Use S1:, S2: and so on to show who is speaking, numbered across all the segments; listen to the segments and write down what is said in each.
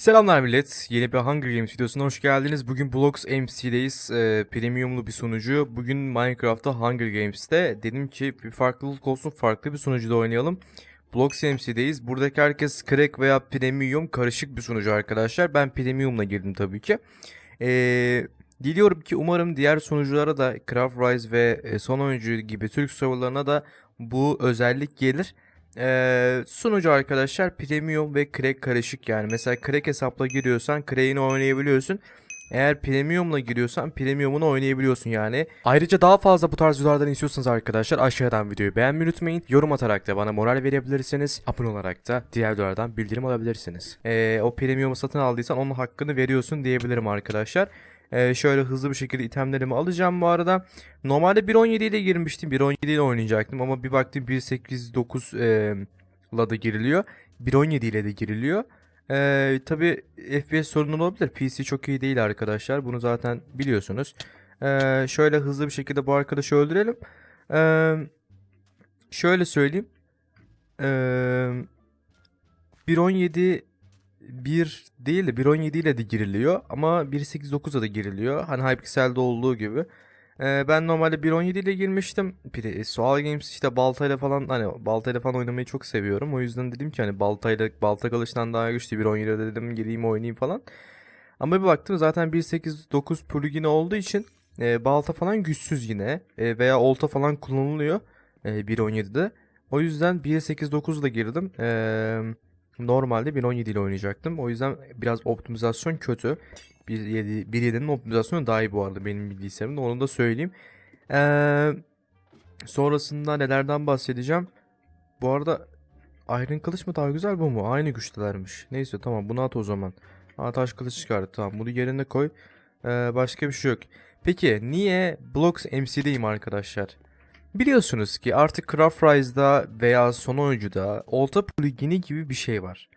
S1: Selamlar millet. Yeni bir Hunger Games videosuna hoş geldiniz. Bugün Blox MC'deyiz. Ee, premiumlu bir sunucu. Bugün Minecraft'ta Hunger Games'te. Dedim ki bir farklılık olsun farklı bir sunucuda oynayalım. Blox MC'deyiz. Buradaki herkes crack veya premium karışık bir sunucu arkadaşlar. Ben premiumla girdim tabii ki. Ee, diliyorum ki umarım diğer sunuculara da Craft Rise ve e, Son Oyuncu gibi Türk serverlarına da bu özellik gelir. Ee, sunucu arkadaşlar premium ve crack karışık yani. Mesela crack hesapla giriyorsan crack'ini oynayabiliyorsun. Eğer premiumla giriyorsan premiumunu oynayabiliyorsun yani. Ayrıca daha fazla bu tarz videolardan istiyorsanız arkadaşlar aşağıdan videoyu beğenmeyi unutmayın. Yorum atarak da bana moral verebilirsiniz. Abone olarak da diğer videolardan bildirim alabilirsiniz. Ee, o premiumu satın aldıysan onun hakkını veriyorsun diyebilirim arkadaşlar. Ee, şöyle hızlı bir şekilde itemlerimi alacağım bu arada. Normalde 1.17 ile girmiştim. 1.17 ile oynayacaktım ama bir baktım 1.8.9 e, la da giriliyor. 1.17 ile de giriliyor. Ee, Tabi FPS sorunu olabilir. PC çok iyi değil arkadaşlar. Bunu zaten biliyorsunuz. Ee, şöyle hızlı bir şekilde bu arkadaşı öldürelim. Ee, şöyle söyleyeyim. Ee, 1.17 1 değil de 1.17 ile de giriliyor ama 1.8.9'a da giriliyor. Hani Hypixel'de olduğu gibi. Ee, ben normalde 1.17 ile girmiştim. Bir de Sual Games işte baltayla falan hani baltayla falan oynamayı çok seviyorum. O yüzden dedim ki hani baltayla balta kılıçtan daha güçlü 1.17'de dedim gireyim oynayayım falan. Ama bir baktım zaten 1.8.9 plugin olduğu için e, balta falan güçsüz yine E, veya olta falan kullanılıyor e, 1.17'de. O yüzden 1.8.9 ile girdim. Eee Normalde 1.17 ile oynayacaktım. O yüzden biraz optimizasyon kötü. 1.7 1.7'nin optimizasyonu daha iyi bu arada benim bilgisayarımda. Onu da söyleyeyim. Ee, sonrasında nelerden bahsedeceğim. Bu arada Iron kılıç mı daha güzel bu mu? Aynı güçtelermiş. Neyse tamam bunu at o zaman. Aa, taş kılıç çıkardı. Tamam bunu yerine koy. Ee, başka bir şey yok. Peki niye Blocks MC'deyim arkadaşlar? Biliyorsunuz ki artık Craft Rise'da veya son oyuncuda olta plugini gibi bir şey var.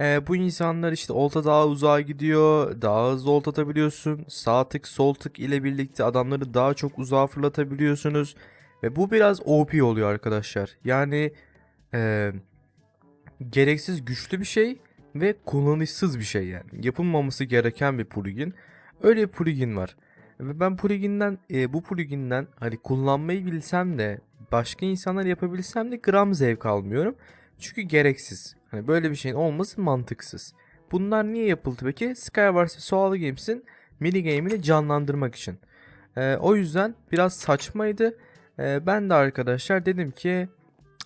S1: Ee, bu insanlar işte olta daha uzağa gidiyor, daha hızlı olta atabiliyorsun. Sağ tık sol tık ile birlikte adamları daha çok uzağa fırlatabiliyorsunuz. Ve bu biraz OP oluyor arkadaşlar. Yani e, gereksiz güçlü bir şey ve kullanışsız bir şey yani. Yapılmaması gereken bir plugin. Öyle bir plugin var. Ve ben pluginden e, bu pluginden hani kullanmayı bilsem de başka insanlar yapabilsem de gram zevk almıyorum. Çünkü gereksiz. Hani böyle bir şeyin olması mantıksız. Bunlar niye yapıldı peki? Skywars ve Soul Games'in mini game'ini canlandırmak için. E, o yüzden biraz saçmaydı. E, ben de arkadaşlar dedim ki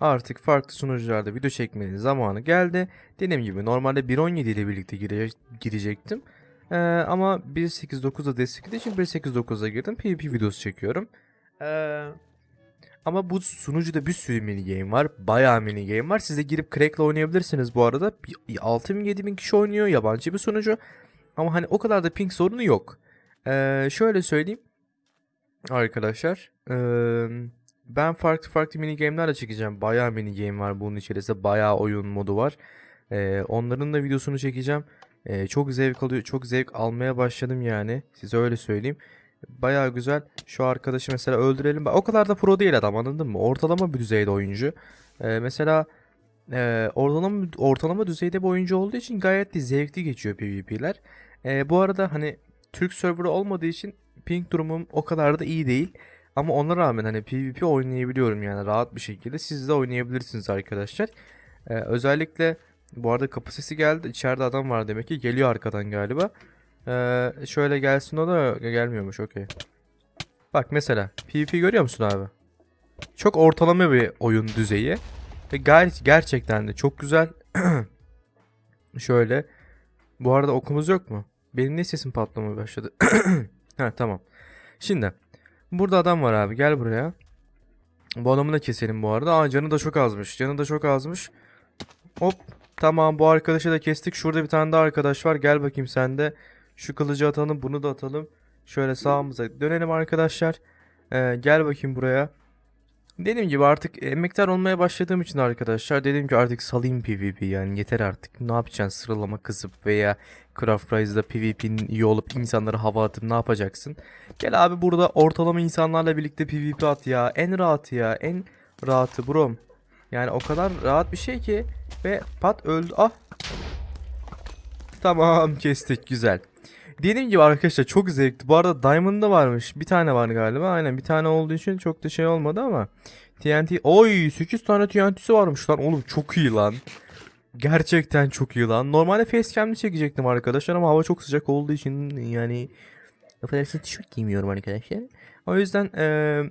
S1: artık farklı sunucularda video çekmenin zamanı geldi. Dediğim gibi normalde 1.17 ile birlikte gire girecektim. Ee, ama 1.8.9'da desteklediği için 1.8.9'a girdim. PvP videosu çekiyorum. Ee, ama bu sunucuda bir sürü mini game var. Bayağı mini game var. Siz de girip crack'la oynayabilirsiniz bu arada. 6000 7000 kişi oynuyor. Yabancı bir sunucu. Ama hani o kadar da ping sorunu yok. Ee, şöyle söyleyeyim. Arkadaşlar. Ee, ben farklı farklı mini game'ler de çekeceğim. Bayağı mini game var bunun içerisinde. Bayağı oyun modu var. Ee, onların da videosunu çekeceğim. Ee, çok zevk alıyor, çok zevk almaya başladım yani. Size öyle söyleyeyim. Baya güzel. Şu arkadaşı mesela öldürelim. O kadar da pro değil adam anladın mı? Ortalama bir düzeyde oyuncu. Ee, mesela e, ortalama ortalama düzeyde bir oyuncu olduğu için gayet de zevkli geçiyor PvP'ler. Ee, bu arada hani Türk serverı olmadığı için ping durumum o kadar da iyi değil. Ama ona rağmen hani PvP oynayabiliyorum yani rahat bir şekilde. Siz de oynayabilirsiniz arkadaşlar. Ee, özellikle bu arada kapı sesi geldi. İçeride adam var demek ki. Geliyor arkadan galiba. Ee, şöyle gelsin o da gelmiyormuş. Okey. Bak mesela. PvP görüyor musun abi? Çok ortalama bir oyun düzeyi. Ve gayet gerçekten de çok güzel. şöyle. Bu arada okumuz yok mu? Benim niye sesim patlamaya başladı? ha tamam. Şimdi. Burada adam var abi. Gel buraya. Bu adamı da keselim bu arada. Aa canı da çok azmış. Canı da çok azmış. Hop. Tamam bu arkadaşı da kestik. Şurada bir tane daha arkadaş var. Gel bakayım sen de. Şu kılıcı atalım. Bunu da atalım. Şöyle sağımıza dönelim arkadaşlar. Ee, gel bakayım buraya. Dediğim gibi artık emektar olmaya başladığım için arkadaşlar dedim ki artık salayım PvP yani yeter artık. Ne yapacaksın sıralama kızıp veya Craft Rise'da PvP'nin iyi olup insanları hava atıp ne yapacaksın? Gel abi burada ortalama insanlarla birlikte PvP at ya. En rahatı ya. En rahatı brom. Yani o kadar rahat bir şey ki ve pat öldü. Ah. Tamam kestik güzel. Dediğim gibi arkadaşlar çok zevkli. Bu arada Diamond'da varmış. Bir tane var galiba. Aynen bir tane olduğu için çok da şey olmadı ama. TNT. Oy 8 tane TNT'si varmış lan. Oğlum çok iyi lan. Gerçekten çok iyi lan. Normalde facecam'li çekecektim arkadaşlar ama hava çok sıcak olduğu için yani affedersiniz tişört giymiyorum arkadaşlar. O yüzden eee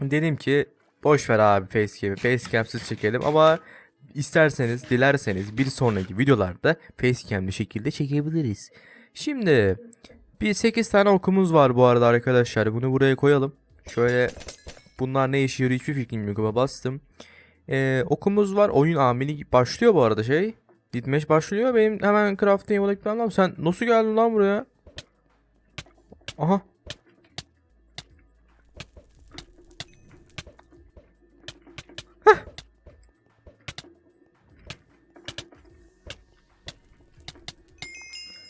S1: dedim ki boş ver abi facecam'i. Facecam'siz çekelim ama isterseniz, dilerseniz bir sonraki videolarda facecam'li şekilde çekebiliriz. Şimdi bir 8 tane okumuz var bu arada arkadaşlar. Bunu buraya koyalım. Şöyle bunlar ne işe yarıyor hiçbir fikrim yok ama bastım. Ee, okumuz var. Oyun ameli başlıyor bu arada şey. Gitmeş başlıyor. Benim hemen crafting lazım. Sen nasıl geldin lan buraya? Aha.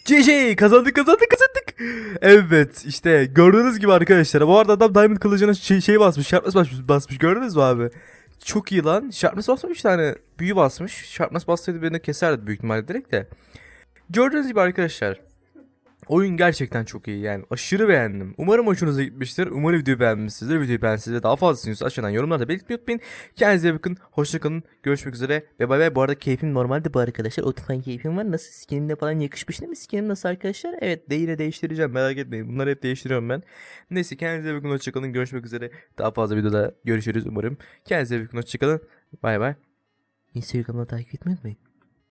S1: GG kazandık kazandık kazandık. Evet işte gördüğünüz gibi arkadaşlar. Bu arada adam Diamond kılıcına şey, şey basmış. Sharpness basmış, basmış. Gördünüz mü abi? Çok iyi lan. Sharpness basmamış tane. Büyü basmış. Sharpness bassaydı beni keserdi büyük ihtimalle direkt de. Gördüğünüz gibi arkadaşlar. Oyun gerçekten çok iyi yani. Aşırı beğendim. Umarım hoşunuza gitmiştir. Umarım videoyu beğenmişsinizdir. Videoyu beğendiyseniz daha fazla istiyorsanız aşağıdan yorumlarda belirtmeyi unutmayın. Kendinize bakın. Hoşçakalın. Görüşmek üzere. Ve bay bay. Bu arada keyfim normalde bu arkadaşlar. Oturan keyfim var. Nasıl skinimle falan yakışmış değil mi? Skinim nasıl arkadaşlar? Evet de yine değiştireceğim. Merak etmeyin. Bunları hep değiştiriyorum ben. Neyse kendinize bakın. Hoşçakalın. Görüşmek üzere. Daha fazla videoda görüşürüz umarım. Kendinize bakın. Hoşçakalın. Bay bay. Instagram'da takip etmeyi unutmayın.